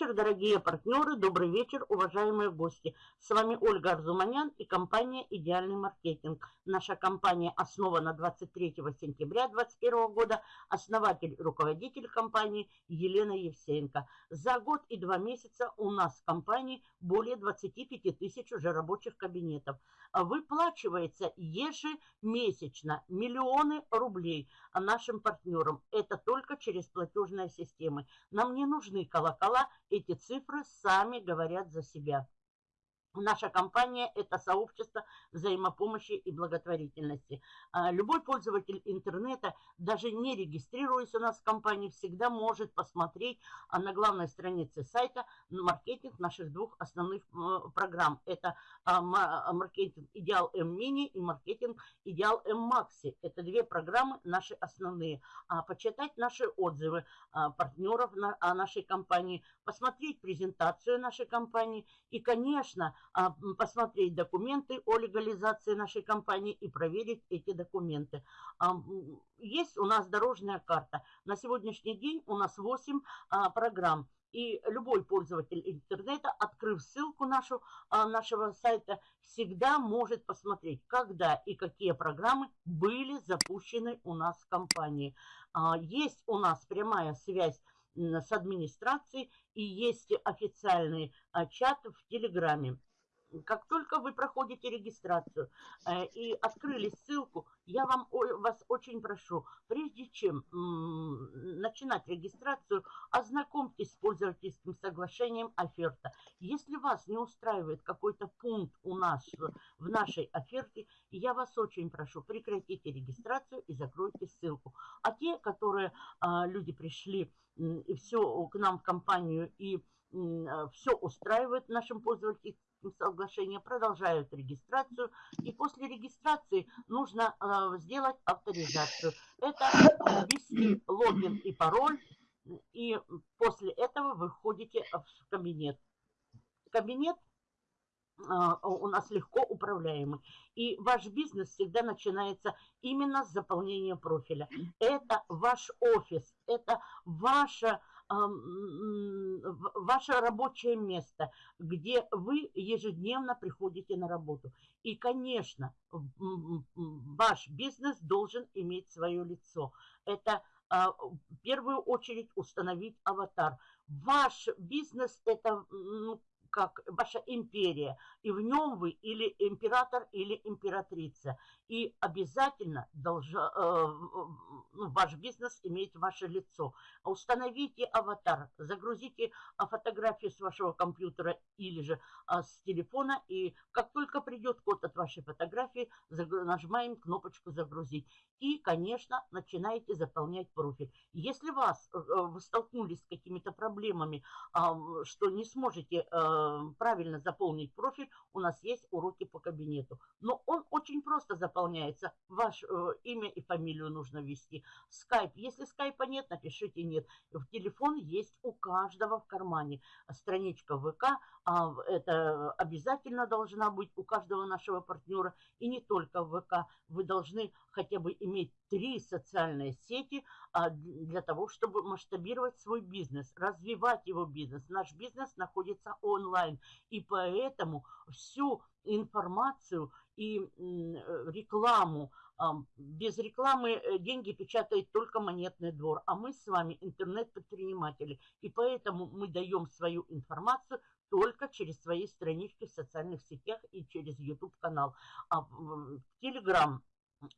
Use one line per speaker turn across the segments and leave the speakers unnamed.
вечер, дорогие партнеры, добрый вечер, уважаемые гости. С вами Ольга Арзуманян и компания «Идеальный маркетинг». Наша компания основана 23 сентября 2021 года. Основатель, руководитель компании Елена Евсеенко. За год и два месяца у нас в компании более 25 тысяч уже рабочих кабинетов. Выплачивается ежемесячно миллионы рублей нашим партнерам. Это только через платежные системы. Нам не нужны колокола, эти цифры сами говорят за себя. Наша компания – это сообщество взаимопомощи и благотворительности. А, любой пользователь интернета, даже не регистрируясь у нас в компании, всегда может посмотреть а, на главной странице сайта маркетинг наших двух основных программ. Это а, маркетинг Идеал М Мини и маркетинг Идеал М Макси. Это две программы наши основные. Почитать наши отзывы партнеров о нашей компании, посмотреть презентацию нашей компании и, конечно, посмотреть документы о легализации нашей компании и проверить эти документы. А, есть у нас дорожная карта. На сегодняшний день у нас 8 а, программ. И любой пользователь интернета, открыв ссылку нашу, нашего сайта, всегда может посмотреть, когда и какие программы были запущены у нас в компании. Есть у нас прямая связь с администрацией и есть официальный чат в Телеграме. Как только вы проходите регистрацию э, и открыли ссылку, я вам, вас очень прошу, прежде чем начинать регистрацию, ознакомьтесь с пользовательским соглашением оферта. Если вас не устраивает какой-то пункт у нас в нашей оферте, я вас очень прошу, прекратите регистрацию и закройте ссылку. А те, которые а, люди пришли и все к нам в компанию и все устраивает нашим пользователям, соглашения продолжают регистрацию. И после регистрации нужно э, сделать авторизацию. Это ввести логин и пароль. И после этого вы входите в кабинет. Кабинет а, у нас легко управляемый. И ваш бизнес всегда начинается именно с заполнения профиля. Это ваш офис, это ваша ваше рабочее место, где вы ежедневно приходите на работу. И, конечно, ваш бизнес должен иметь свое лицо. Это а, в первую очередь установить аватар. Ваш бизнес – это ну, как ваша империя, и в нем вы или император, или императрица. И обязательно должен, э, ну, ваш бизнес иметь ваше лицо. Установите аватар, загрузите а, фотографию с вашего компьютера или же а, с телефона, и как только придет код от вашей фотографии, нажимаем кнопочку «Загрузить». И, конечно, начинаете заполнять профиль. Если вас, э, вы столкнулись с какими-то проблемами, что не сможете э, Э, правильно заполнить профиль, у нас есть уроки по кабинету. Но он очень просто заполняется. Ваше э, имя и фамилию нужно ввести. Скайп. Если скайпа нет, напишите нет. В телефон есть у каждого в кармане. Страничка ВК. А это обязательно должна быть у каждого нашего партнера. И не только ВК. Вы должны хотя бы иметь три социальные сети а, для того, чтобы масштабировать свой бизнес, развивать его бизнес. Наш бизнес находится онлайн, и поэтому всю информацию и рекламу, а, без рекламы э, деньги печатает только монетный двор, а мы с вами интернет-предприниматели, и поэтому мы даем свою информацию только через свои странички в социальных сетях и через YouTube-канал. А Telegram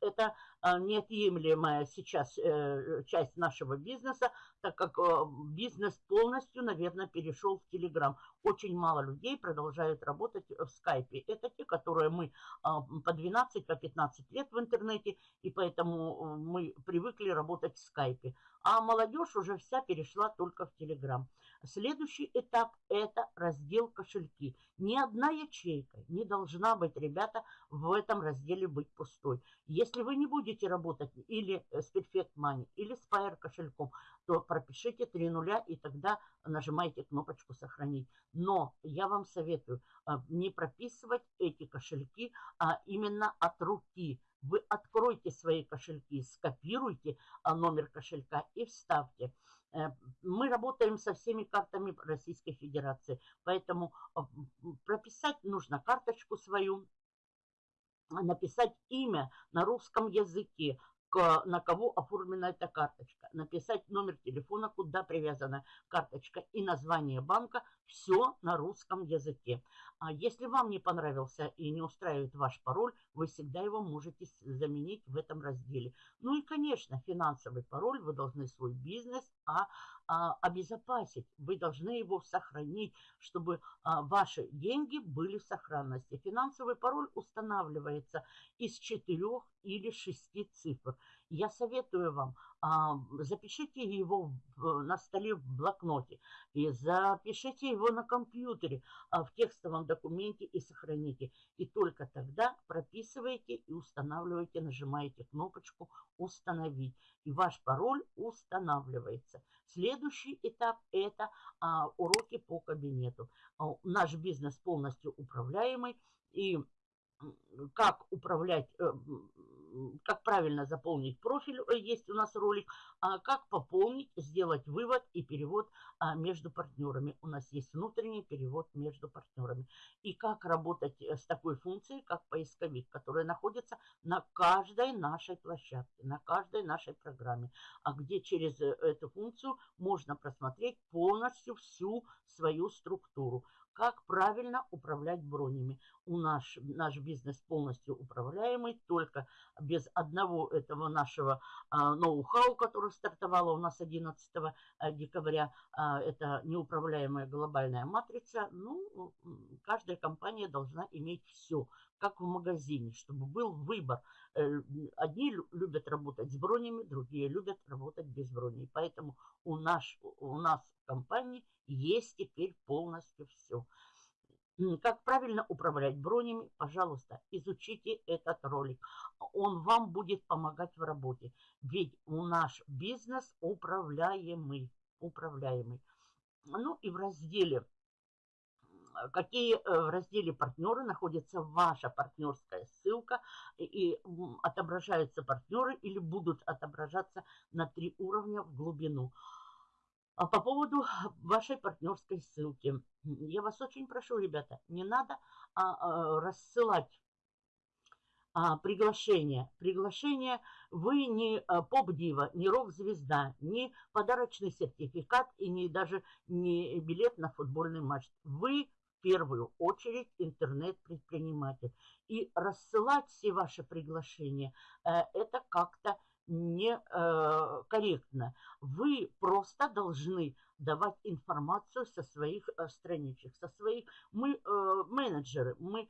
это а, неотъемлемая сейчас э, часть нашего бизнеса, так как э, бизнес полностью, наверное, перешел в Телеграм. Очень мало людей продолжают работать в скайпе. Это те, которые мы а, по 12, по 15 лет в интернете, и поэтому э, мы привыкли работать в скайпе. А молодежь уже вся перешла только в Телеграм. Следующий этап – это раздел кошельки. Ни одна ячейка не должна быть, ребята, в этом разделе быть пустой. Если вы не будете работать или с Perfect Money, или с Fire кошельком, то пропишите три нуля и тогда нажимайте кнопочку «Сохранить». Но я вам советую а, не прописывать эти кошельки, а именно от руки. Вы откройте свои кошельки, скопируйте а, номер кошелька и вставьте. Э, мы работаем со всеми картами Российской Федерации, поэтому прописать нужно карточку свою, написать имя на русском языке, на кого оформлена эта карточка, написать номер телефона, куда привязана карточка и название банка, все на русском языке. А если вам не понравился и не устраивает ваш пароль, вы всегда его можете заменить в этом разделе. Ну и, конечно, финансовый пароль, вы должны свой бизнес а, а, обезопасить, вы должны его сохранить, чтобы а, ваши деньги были в сохранности. Финансовый пароль устанавливается из четырех или шести цифр. Я советую вам, а, запишите его на столе в блокноте, и запишите его на компьютере, а, в текстовом документе и сохраните. И только тогда прописываете и устанавливаете, нажимаете кнопочку «Установить». И ваш пароль устанавливается. Следующий этап – это а, уроки по кабинету. Наш бизнес полностью управляемый, и как управлять э, как правильно заполнить профиль, э, есть у нас ролик, а как пополнить, сделать вывод и перевод а, между партнерами. У нас есть внутренний перевод между партнерами. И как работать э, с такой функцией, как поисковик, которая находится на каждой нашей площадке, на каждой нашей программе, а где через э, эту функцию можно просмотреть полностью всю свою структуру как правильно управлять бронями. У нас наш бизнес полностью управляемый, только без одного этого нашего а, ноу-хау, который стартовало у нас 11 а, декабря. А, это неуправляемая глобальная матрица. Ну, каждая компания должна иметь все, как в магазине, чтобы был выбор. Э, одни любят работать с бронями, другие любят работать без броней. Поэтому у нас, у нас в компании есть теперь полностью все. Как правильно управлять бронями, пожалуйста, изучите этот ролик. Он вам будет помогать в работе. Ведь у наш бизнес управляемый. управляемый. Ну и в разделе какие э, в разделе партнеры находится ваша партнерская ссылка и отображаются партнеры или будут отображаться на три уровня в глубину. А по поводу вашей партнерской ссылки. Я вас очень прошу, ребята, не надо а, а, рассылать а, приглашение. Приглашение вы не а, поп-дива, не рок-звезда, не подарочный сертификат и не даже не билет на футбольный матч. Вы первую очередь интернет-предприниматель. И рассылать все ваши приглашения, э, это как-то некорректно. Э, Вы просто должны давать информацию со своих э, страничек, со своих... Мы э, менеджеры, мы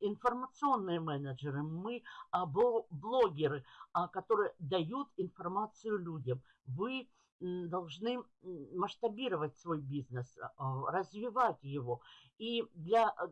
информационные менеджеры, мы а, блогеры, а, которые дают информацию людям. Вы должны масштабировать свой бизнес, а, развивать его. И для э,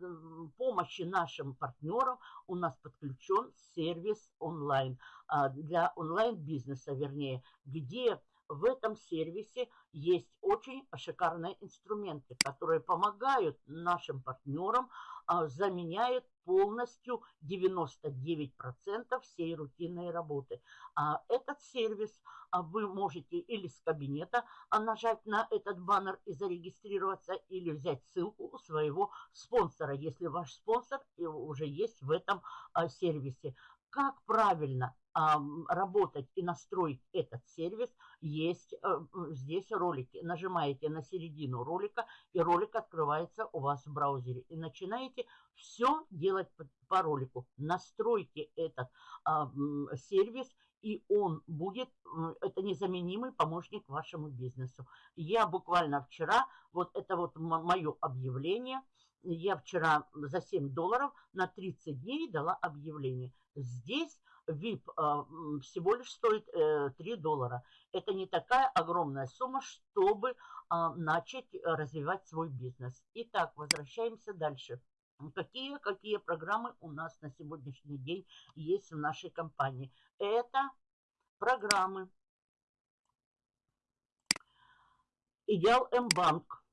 помощи нашим партнерам у нас подключен сервис онлайн, а, для онлайн-бизнеса, вернее, где в этом сервисе есть очень шикарные инструменты, которые помогают нашим партнерам, а, заменяют полностью 99% всей рутинной работы. А этот сервис а, вы можете или с кабинета нажать на этот баннер и зарегистрироваться, или взять ссылку у своего спонсора, если ваш спонсор уже есть в этом сервисе. Как правильно работать и настроить этот сервис, есть э, здесь ролики. Нажимаете на середину ролика, и ролик открывается у вас в браузере. И начинаете все делать по, ролику. Настройте этот сервис, и он будет, это незаменимый помощник вашему бизнесу. Я буквально вчера, вот это вот мое объявление, я вчера за 7 долларов на 30 дней дала объявление. Здесь VIP а, всего лишь стоит 3 э, доллара. Это не такая огромная сумма, чтобы а, начать развивать свой бизнес. Итак, возвращаемся дальше. Какие, какие программы у нас на сегодняшний день есть в нашей компании? Это программы. Идеал М-банк.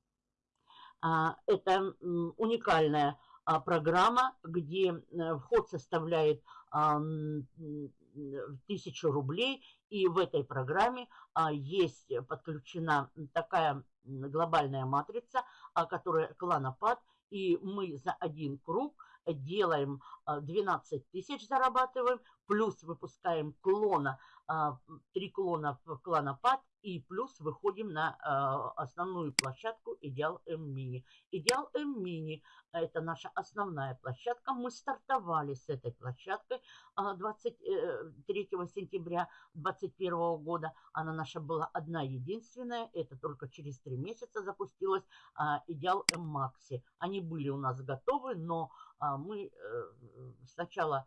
А, это уникальная программа, где э, вход составляет 1000 рублей. И в этой программе а, есть подключена такая глобальная матрица, а, которая кланопад. И мы за один круг делаем 12 тысяч, зарабатываем, плюс выпускаем клона, 3 клона в кланопад и плюс выходим на э, основную площадку Идеал М Мини. Идеал М Мини – это наша основная площадка. Мы стартовали с этой площадкой 23 э, сентября 2021 года. Она наша была одна единственная. Это только через три месяца запустилась Идеал М Макси. Они были у нас готовы, но мы э, сначала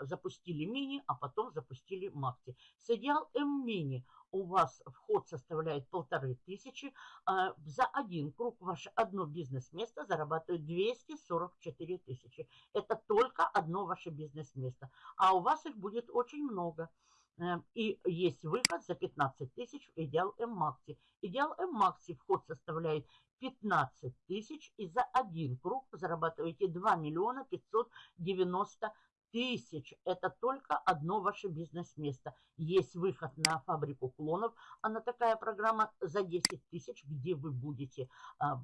запустили мини, а потом запустили макси. С Идеал М мини у вас вход составляет полторы тысячи. А за один круг ваше одно бизнес-место зарабатывает 244 тысячи. Это только одно ваше бизнес-место. А у вас их будет очень много. Э, и есть выход за 15 тысяч в Идеал М Макси. Идеал М Макси вход составляет 15 тысяч. И за один круг зарабатываете 2 миллиона 590 тысяч. Это только одно ваше бизнес-место. Есть выход на фабрику клонов. Она такая программа за 10 тысяч, где вы будете а,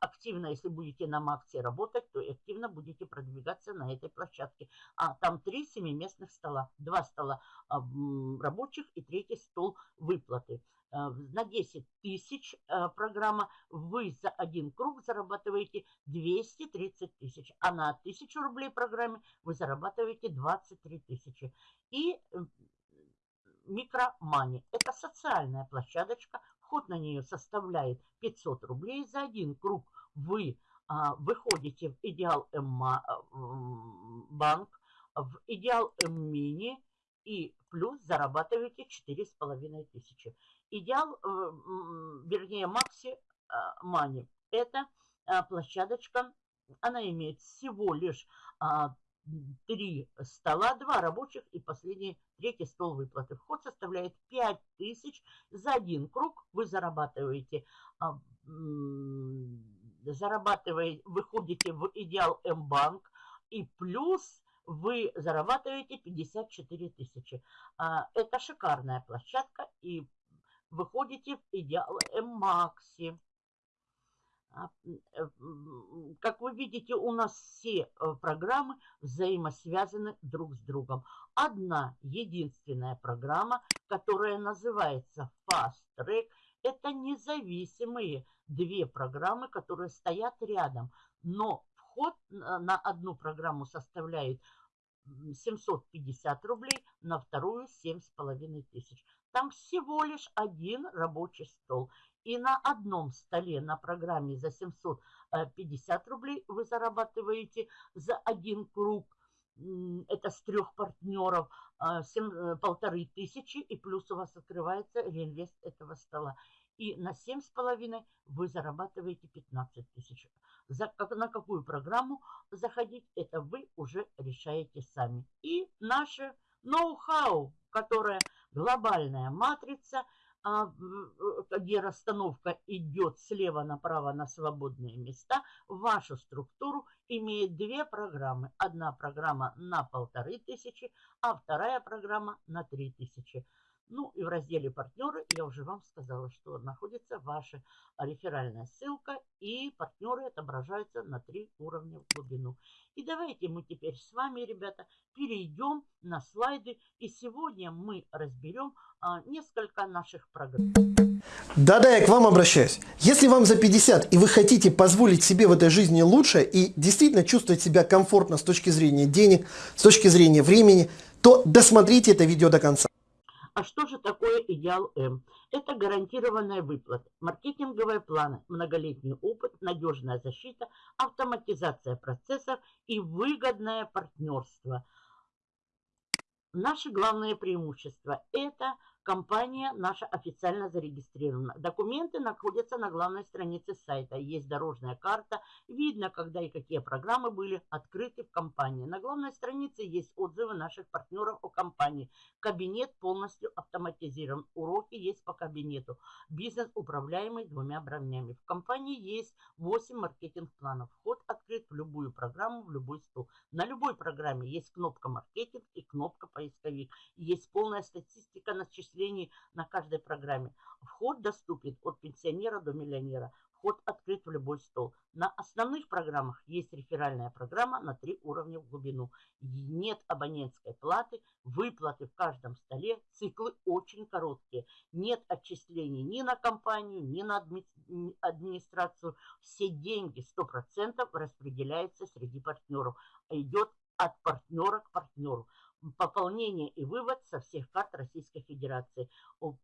активно, если будете на Максе работать, то активно будете продвигаться на этой площадке. А там три семиместных стола. Два стола а, рабочих и третий стол выплаты. Э, на 10 тысяч э, программа, вы за один круг зарабатываете 230 тысяч, а на 1000 рублей программе вы зарабатываете 23 тысячи. И микромани – это социальная площадочка, вход на нее составляет 500 рублей. За один круг вы а, выходите в Идеал М э, банк, в Идеал М мини и плюс зарабатываете 4,5 тысячи. Идеал, э, вернее, Макси Мани – это э, площадочка, она имеет всего лишь а, три стола, два рабочих и последний, третий стол выплаты. Вход составляет 5 тысяч за один круг. Вы зарабатываете, а, зарабатываете, выходите в Идеал М-банк и плюс вы зарабатываете 54 тысячи. А, это шикарная площадка и выходите в идеал М-Макси. А, как вы видите, у нас все э, программы взаимосвязаны друг с другом. Одна единственная программа, которая называется Fast Track, это независимые две программы, которые стоят рядом. Но вход на одну программу составляет 750 рублей, на вторую 7,5 тысяч. Там всего лишь один рабочий стол. И на одном столе на программе за 750 рублей вы зарабатываете за один круг. Это с трех партнеров а, э, полторы тысячи. И плюс у вас открывается реинвест этого стола. И на 7,5 вы зарабатываете 15 тысяч. На какую программу заходить, это вы уже решаете сами. И наше ноу-хау, которое глобальная матрица, а, где расстановка идет слева направо на свободные места, вашу структуру имеет две программы. Одна программа на полторы тысячи, а вторая программа на три тысячи. Ну и в разделе «Партнеры» я уже вам сказала, что находится ваша реферальная ссылка, и партнеры отображаются на три уровня в глубину. И давайте мы теперь с вами, ребята, перейдем на слайды, и сегодня мы разберем а, несколько наших программ.
Да-да, я к вам обращаюсь. Если вам за 50 и вы хотите позволить себе в этой жизни лучше и действительно чувствовать себя комфортно с точки зрения денег, с точки зрения времени, то досмотрите это видео до конца.
А что же такое идеал М? Это гарантированная выплата, маркетинговые планы, многолетний опыт, надежная защита, автоматизация процессов и выгодное партнерство. Наши главные преимущества – это Компания наша официально зарегистрирована. Документы находятся на главной странице сайта. Есть дорожная карта. Видно, когда и какие программы были открыты в компании. На главной странице есть отзывы наших партнеров о компании. Кабинет полностью автоматизирован. Уроки есть по кабинету. Бизнес управляемый двумя бровнями. В компании есть 8 маркетинг-планов. Вход открыт в любую программу, в любой стол. На любой программе есть кнопка маркетинг и кнопка поисковик. Есть полная статистика начислений перечислений на каждой программе. Вход доступен от пенсионера до миллионера. Вход открыт в любой стол. На основных программах есть реферальная программа на три уровня в глубину. Нет абонентской платы, выплаты в каждом столе, циклы очень короткие. Нет отчислений ни на компанию, ни на администрацию. Все деньги 100% распределяются среди партнеров. Идет от партнера к партнеру пополнение и вывод со всех карт Российской Федерации.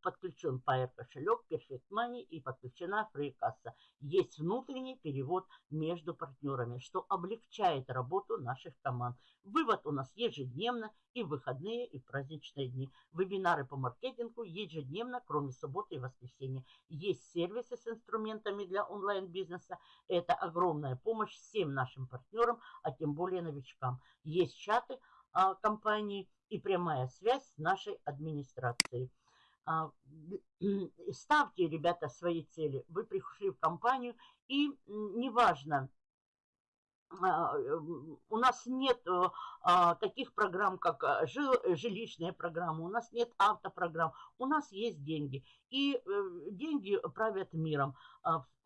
Подключен Pair кошелек, Perfect Money и подключена фрейкасса. Есть внутренний перевод между партнерами, что облегчает работу наших команд. Вывод у нас ежедневно и в выходные, и в праздничные дни. Вебинары по маркетингу ежедневно, кроме субботы и воскресенья. Есть сервисы с инструментами для онлайн-бизнеса. Это огромная помощь всем нашим партнерам, а тем более новичкам. Есть чаты, компании и прямая связь с нашей администрацией. А, ставьте, ребята, свои цели. Вы пришли в компанию, и неважно, а, у нас нет таких программ, как жилищная программа, у нас нет автопрограмм, у нас есть деньги. И э, деньги правят миром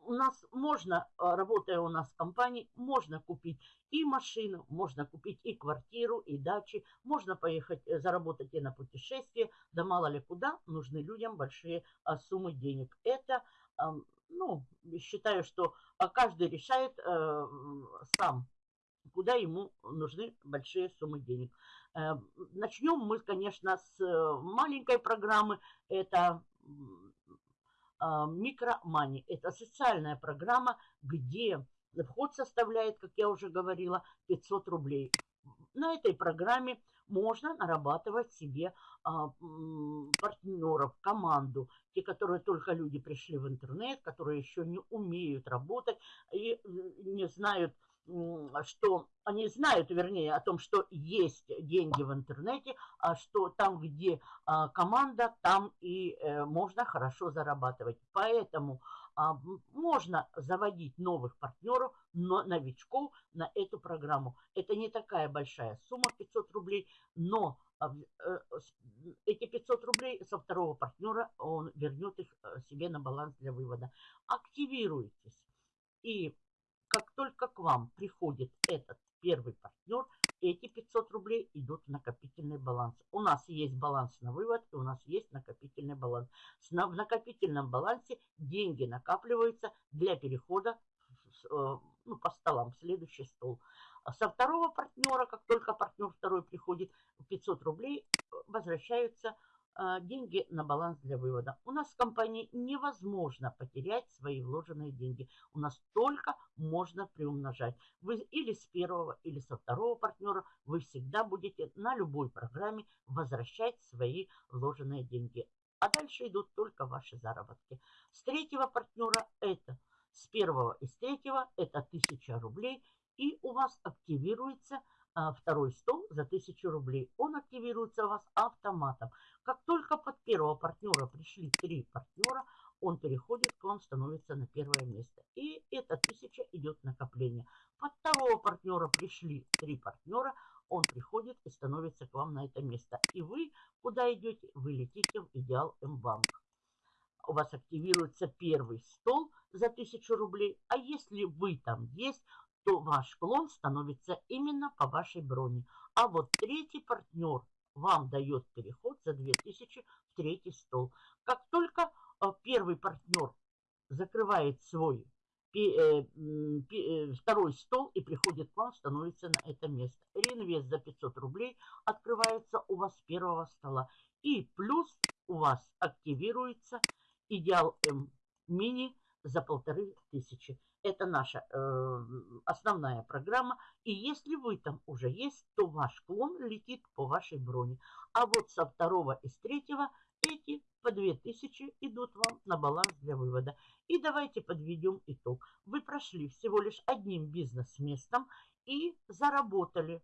у нас можно, а, работая у нас в компании, можно купить и машину, можно купить и квартиру, и дачи, можно поехать э, заработать и на путешествие, да мало ли куда нужны людям большие а, суммы денег. Это, ну, считаю, что а, каждый решает э, сам, куда ему нужны большие суммы денег. Э, начнем мы, конечно, с маленькой программы. Это а, Микромани. Это социальная программа, где вход составляет, как я уже говорила, 500 рублей. На этой программе можно нарабатывать себе а, партнеров, команду, те, которые только люди пришли в интернет, которые еще не умеют работать и не знают, что они знают, вернее, о том, что есть деньги в интернете, а что там, где а, команда, там и э, можно хорошо зарабатывать. Поэтому можно заводить новых партнеров, но новичков на эту программу. Это не такая большая сумма, 500 рублей, но а, э, эти 500 рублей со второго партнера он вернет их э, себе на баланс для вывода. Активируйтесь. И как только к вам приходит этот первый партнер, эти 500 рублей идут в накопительный баланс. У нас есть баланс на вывод и у нас есть накопительный баланс. В накопительном балансе деньги накапливаются для перехода э, ну, по столам, в следующий стол. Со второго партнера, как только партнер второй приходит, 500 рублей э, возвращаются а, деньги на баланс для вывода. У нас в компании невозможно потерять свои вложенные деньги. У нас только можно приумножать. Вы или с первого, или со второго партнера вы всегда будете на любой программе возвращать свои вложенные деньги. А дальше идут только ваши заработки. С третьего партнера это, с первого и с третьего это 1000 рублей. И у вас активируется а, второй стол за 1000 рублей. Он активируется у вас автоматом. Как только под первого партнера пришли три партнера, он переходит к вам, становится на первое место. И эта тысяча идет накопление. Под второго партнера пришли три партнера, он приходит и становится к вам на это место. И вы куда идете? Вы летите в Идеал М-банк. У вас активируется первый стол за 1000 рублей. А если вы там есть, то ваш клон становится именно по вашей броне. А вот третий партнер вам дает переход за 2000 в третий стол. Как только э, первый партнер закрывает свой э, э, второй стол и приходит к вам, становится на это место. Реинвест за 500 рублей открывается у вас с первого стола. И плюс у вас активируется Идеал М мини за полторы тысячи. Это наша э, основная программа. И если вы там уже есть, то ваш клон летит по вашей броне. А вот со второго и с третьего эти по 2000 идут вам на баланс для вывода. И давайте подведем итог. Вы прошли всего лишь одним бизнес-местом и заработали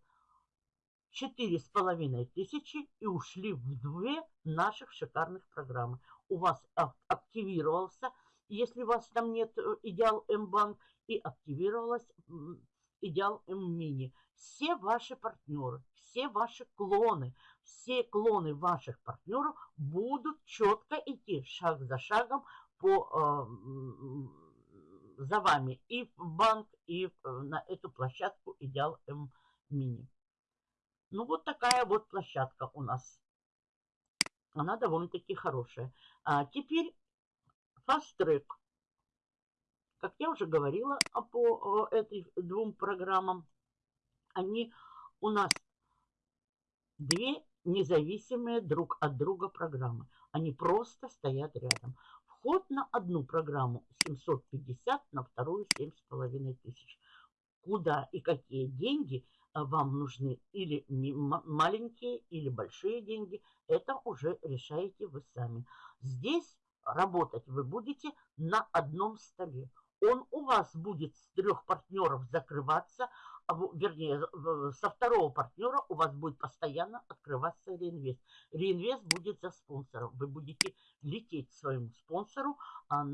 четыре с половиной тысячи и ушли в две наших шикарных программы. У вас активировался, если у вас там нет э, идеал М-банк, и активировалась идеал М-мини. Все ваши партнеры, все ваши клоны, все клоны ваших партнеров будут четко идти шаг за шагом по, э, за вами и в банк, и на эту площадку Идеал М Мини. Ну, вот такая вот площадка у нас. Она довольно-таки хорошая. А теперь Track. Как я уже говорила по этим двум программам, они у нас две независимые друг от друга программы. Они просто стоят рядом. Вход на одну программу 750, на вторую 7,5 тысяч. Куда и какие деньги а, вам нужны, или маленькие, или большие деньги, это уже решаете вы сами. Здесь работать вы будете на одном столе. Он у вас будет с трех партнеров закрываться, а вернее, со второго партнера у вас будет постоянно открываться реинвест. Реинвест будет за спонсором. Вы будете лететь своему спонсору, а,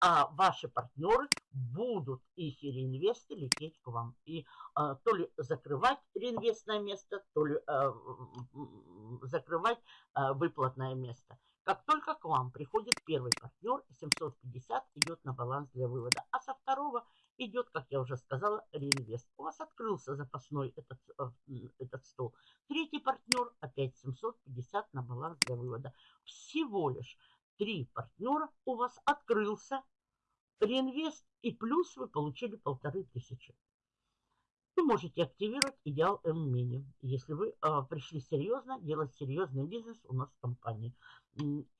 а ваши партнеры будут, их реинвесты, лететь к вам. И а, то ли закрывать реинвестное место, то ли а, закрывать а, выплатное место. Как только к вам приходит первый партнер, 750 идет на баланс для вывода, а со второго идет, как я уже сказала, реинвест. У вас открылся запасной этот, э, этот стол. Третий партнер, опять 750 на баланс для вывода. Всего лишь три партнера у вас открылся реинвест и плюс вы получили полторы тысячи. Вы можете активировать идеал М-мини, если вы э, пришли серьезно делать серьезный бизнес у нас в компании.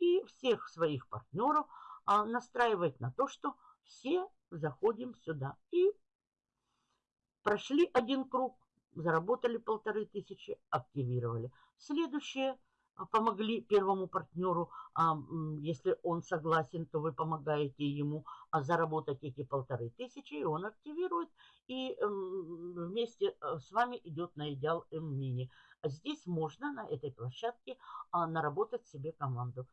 И всех своих партнеров э, настраивать на то, что все заходим сюда. И прошли один круг, заработали полторы тысячи, активировали. Следующее а, помогли первому партнеру, а, если он согласен, то вы помогаете ему а, заработать эти полторы тысячи, и он активирует, и вместе э, с вами идет на идеал М-мини. Здесь можно на этой площадке наработать себе команду.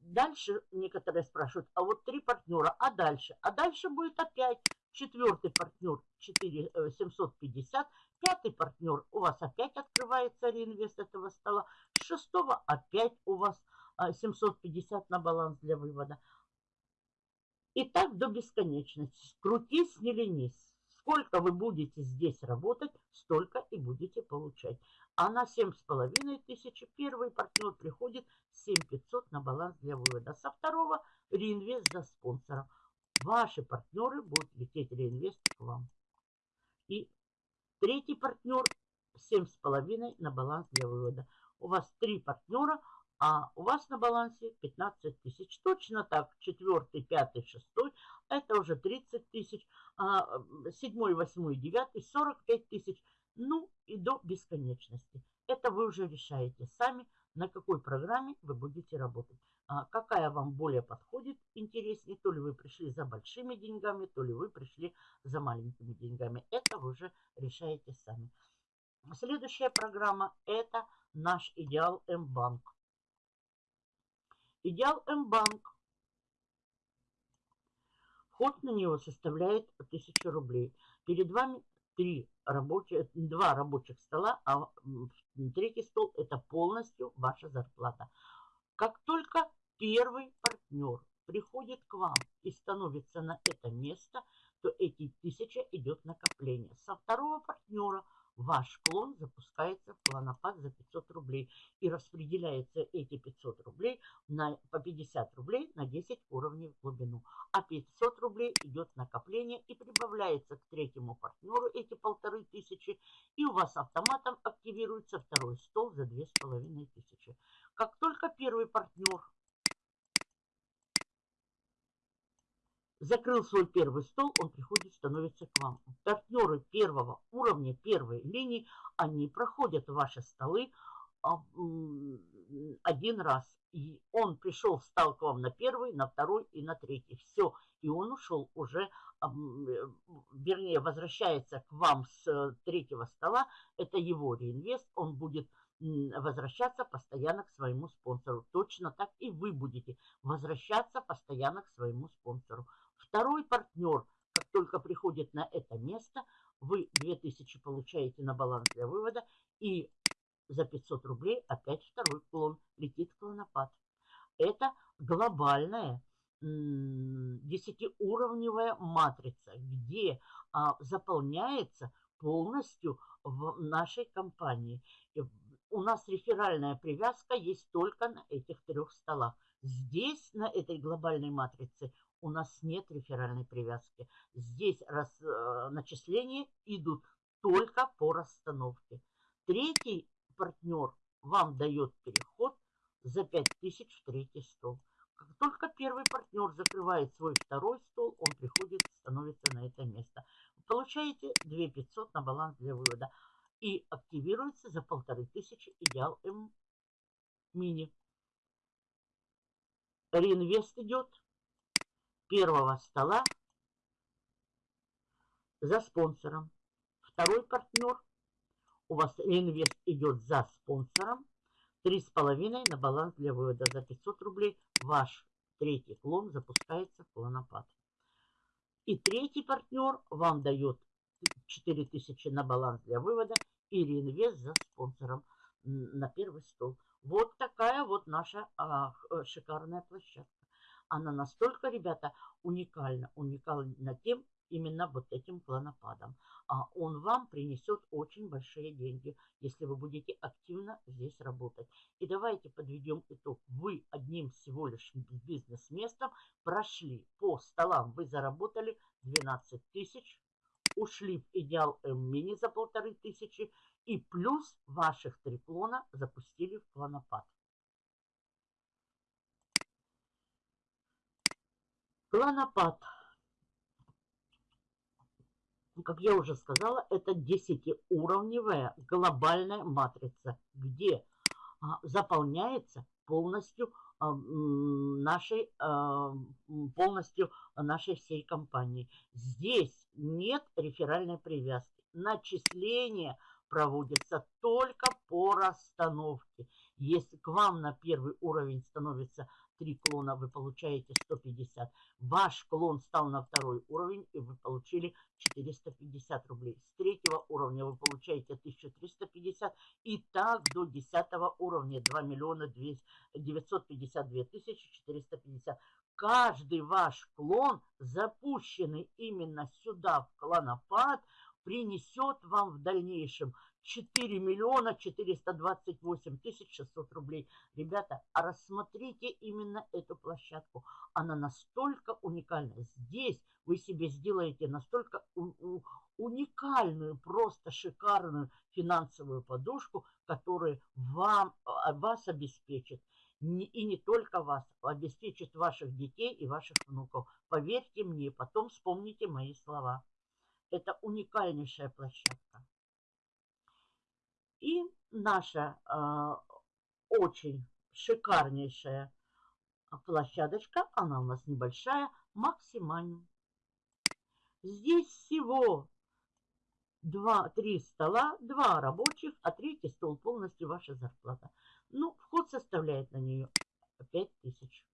Дальше некоторые спрашивают, а вот три партнера, а дальше? А дальше будет опять четвертый партнер 4, 750, пятый партнер у вас опять открывается реинвест этого стола, с шестого опять у вас 750 на баланс для вывода. И так до бесконечности. Крутись, не ленись. Сколько вы будете здесь работать, столько и будете получать. А на 7,5 тысяч первый партнер приходит 7500 на баланс для вывода. Со второго реинвест за спонсора. Ваши партнеры будут лететь реинвест к вам. И третий партнер 7,5 на баланс для вывода. У вас три партнера, а у вас на балансе 15 тысяч. Точно так, четвертый, пятый, шестой, это уже 30 тысяч, а седьмой, восьмой, девятый, 45 тысяч, ну и до бесконечности. Это вы уже решаете сами, на какой программе вы будете работать. А какая вам более подходит, интереснее, то ли вы пришли за большими деньгами, то ли вы пришли за маленькими деньгами. Это вы уже решаете сами. Следующая программа – это наш Идеал М-банк. Идеал М-банк. Вход на него составляет 1000 рублей. Перед вами три рабочих, два рабочих стола, а третий стол – это полностью ваша зарплата. Как только первый партнер приходит к вам и становится на это место, то эти тысяча идет накопление. Со второго партнера – ваш клон запускается в клонопад за 500 рублей. И распределяется эти 500 рублей на, по 50 рублей на 10 уровней в глубину. А 500 рублей идет накопление и прибавляется к третьему партнеру эти полторы тысячи. И у вас автоматом активируется второй стол за 2500. Как только первый партнер закрыл свой первый стол, он приходит, становится к вам. Партнеры первого уровня, первой линии, они проходят ваши столы, а, один раз. И он пришел, встал к вам на первый, на второй и на третий. Все. И он ушел уже, э, вернее, возвращается к вам с третьего стола. Это его реинвест. Он будет возвращаться постоянно к своему спонсору. Точно так и вы будете возвращаться постоянно к своему спонсору. Второй партнер, как только приходит на это место, вы 2000 получаете на баланс для вывода и за 500 рублей опять второй клон летит клонопад. Это глобальная десятиуровневая матрица, где а, заполняется полностью в нашей компании. У нас реферальная привязка есть только на этих трех столах. Здесь, на этой глобальной матрице, у нас нет реферальной привязки. Здесь раз, э, начисления идут только по расстановке. Третий партнер вам дает переход за 5000 в третий стол. Как только первый партнер закрывает свой второй стол, он приходит, становится на это место. Вы получаете 2500 на баланс для вывода и активируется за 1500 идеал М мини. Реинвест идет первого стола за спонсором. Второй партнер у вас реинвест идет за спонсором. Три с половиной на баланс для вывода за 500 рублей. Ваш третий клон запускается в клонопад. И третий партнер вам дает 4000 на баланс для вывода и реинвест за спонсором на первый стол. Вот такая вот наша а, шикарная площадка. Она настолько, ребята, уникальна. Уникальна тем, именно вот этим клонопадом. А он вам принесет очень большие деньги, если вы будете активно здесь работать. И давайте подведем итог. Вы одним всего лишь бизнес-местом прошли по столам, вы заработали 12 тысяч, ушли в идеал М-мини за полторы тысячи и плюс ваших три клона запустили в клонопад. Клонопад как я уже сказала, это 10-уровневая глобальная матрица, где а, заполняется полностью а, нашей, а, полностью нашей всей компании. Здесь нет реферальной привязки. Начисление проводится только по расстановке. Если к вам на первый уровень становится три клона, вы получаете 150. Ваш клон стал на второй уровень, и вы получили 450 рублей. С третьего уровня вы получаете 1350. И так до десятого уровня 2 миллиона 952 тысячи 450. Каждый ваш клон, запущенный именно сюда, в клонопад, принесет вам в дальнейшем 4 миллиона 428 тысяч 600 рублей. Ребята, а рассмотрите именно эту площадку. Она настолько уникальна. Здесь вы себе сделаете настолько уникальную, просто шикарную финансовую подушку, которая вам, а, вас обеспечит. И не только вас, обеспечит ваших детей и ваших внуков. Поверьте мне, потом вспомните мои слова. Это уникальнейшая площадка. И наша э, очень шикарнейшая площадочка, она у нас небольшая, максимальная. Здесь всего два, три стола, два рабочих, а третий стол полностью ваша зарплата. Ну, вход составляет на нее 5000.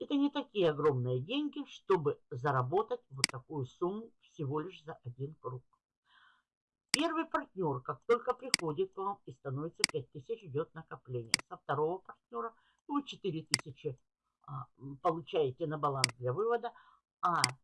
Это не такие огромные деньги, чтобы заработать вот такую сумму всего лишь за один круг. Первый партнер, как только приходит к вам и становится 5000, идет накопление. Со второго партнера вы 4000 а, получаете на баланс для вывода, а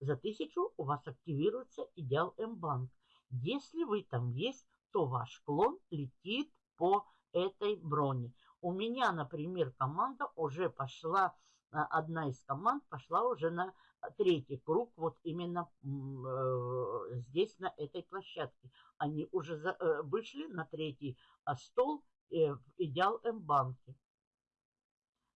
за 1000 у вас активируется идеал М-банк. Если вы там есть, то ваш клон летит по этой броне. У меня, например, команда уже пошла, а, одна из команд пошла уже на третий круг вот именно э, здесь, на этой площадке. Они уже за, э, вышли на третий а, стол э, в Идеал М-банке.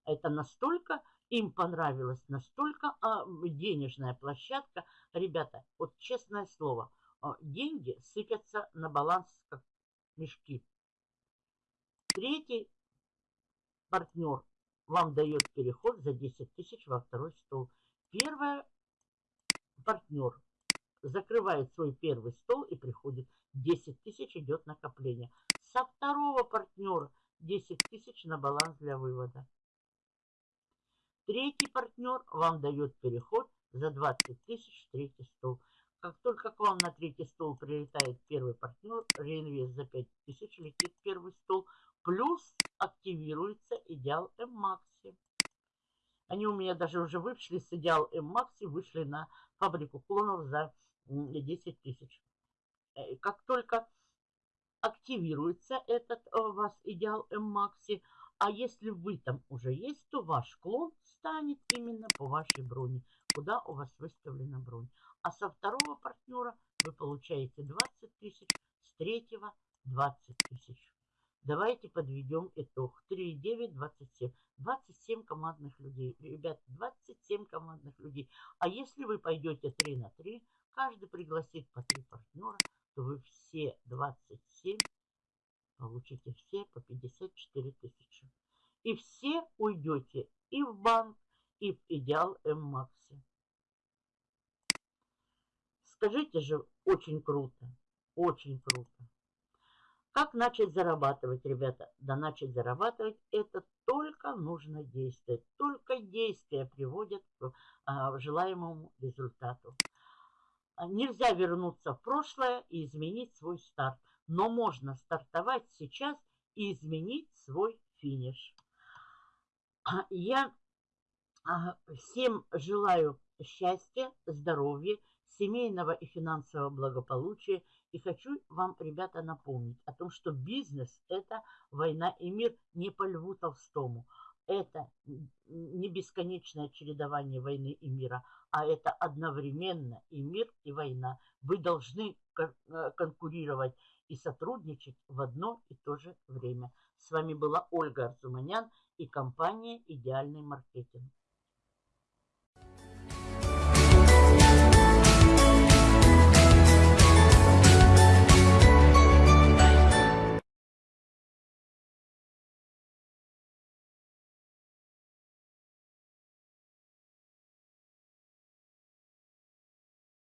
Это настолько им понравилось, настолько а, денежная площадка. Ребята, вот честное слово, а, деньги сыпятся на баланс как мешки. Третий партнер вам дает переход за 10 тысяч во второй стол. Первый партнер закрывает свой первый стол и приходит. 10 тысяч идет накопление. Со второго партнера 10 тысяч на баланс для вывода. Третий партнер вам дает переход за 20 тысяч в третий стол. Как только к вам на третий стол прилетает первый партнер, реинвест за 5 тысяч летит в первый стол, плюс активируется идеал М-Макси. Они у меня даже уже вышли с идеал М-Макси, вышли на фабрику клонов за 10 тысяч. Э, как только активируется этот э, у вас идеал М-Макси, а если вы там уже есть, то ваш клон станет именно по вашей броне, куда у вас выставлена бронь. А со второго партнера вы получаете 20 тысяч, с третьего 20 тысяч. Давайте подведем итог. 3, 9, 27. 27 командных людей. Ребят, 27 командных людей. А если вы пойдете 3 на 3, каждый пригласит по 3 партнера, то вы все 27 получите все по 54 тысячи. И все уйдете и в банк, и в идеал М-Макси. Скажите же, очень круто, очень круто. Как начать зарабатывать, ребята? Да начать зарабатывать это только нужно действовать. Только действия приводят к а, желаемому результату. Нельзя вернуться в прошлое и изменить свой старт но можно стартовать сейчас и изменить свой финиш. Я а, всем желаю счастья, здоровья, семейного и финансового благополучия. И хочу вам, ребята, напомнить о том, что бизнес – это война и мир не по Льву Толстому. Это не бесконечное чередование войны и мира, а это одновременно и мир, и война. Вы должны э, конкурировать и сотрудничать в одно и то же время. С вами была Ольга Арзуманян и компания «Идеальный маркетинг».